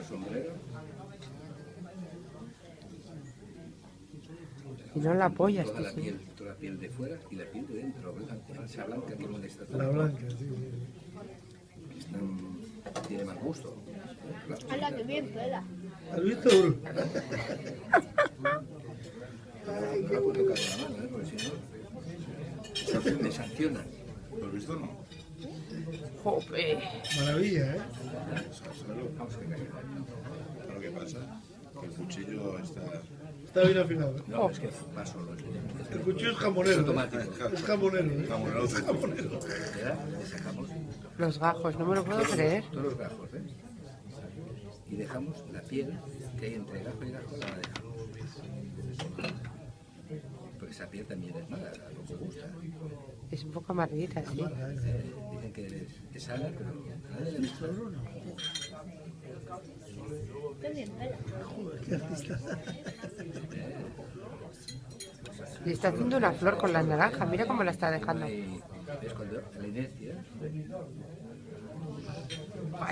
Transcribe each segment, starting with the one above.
el sombrero. Y no la apoyas, Toda la sí. piel, toda la piel de fuera y la piel de dentro, blanca, esa blanca que molesta La tanto. blanca, sí. Están- tiene mal gusto. ¡Hala, que bien pela! ¿Has visto? No la puedo tocar con la mano, ¿eh? porque si no, me sancionan. ¿Lo has visto o no? Jope. Maravilla, ¿eh? Vamos a ver. Lo que pasa que el cuchillo está... Está bien afinado. ¿eh? No, es que va solo. El cuchillo es jamonero. Es ¿eh? automático. Es jamonero. ¿eh? Jamonero. Es jamonero. Los gajos, no me lo puedo creer. todos los gajos, ¿eh? Y dejamos la piel que hay entre gajo y gajo, la dejamos. Porque esa piel también es mala, no me gusta. Es un poco amarguita, sí. Eh, dicen que es, pero le está haciendo una flor con la naranja. Mira cómo la está dejando. Es la inercia,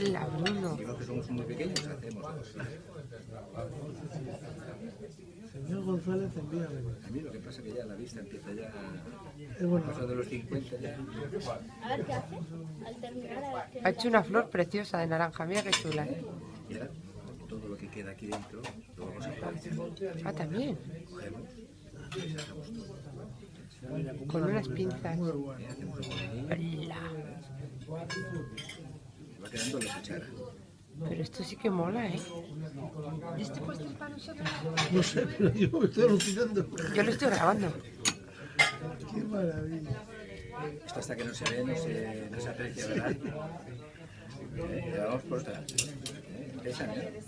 ¡Hala, Bruno! digo que somos muy pequeños, hacemos. Señor González, envíame. A mí lo que pasa es que ya la vista empieza ya, Es bueno. de los 50 ya. A ver qué hace. Al terminar, a ver qué Ha hecho una flor preciosa de naranja. Mira qué chula. ¿eh? Y ahora todo lo que queda aquí dentro lo vamos a aprovechar. Ah, también. Cogemos y sacamos todo. Con unas pinzas. ¡Hala! Quedando la cuchara. Pero esto sí que mola, ¿eh? No sé, pero yo me estoy alucinando. Yo lo estoy grabando. Qué maravilla. Esto hasta que no se ve, no se, no se aprecia, ¿verdad? Eh, y vamos por otra. Eh, Esa, ¿eh?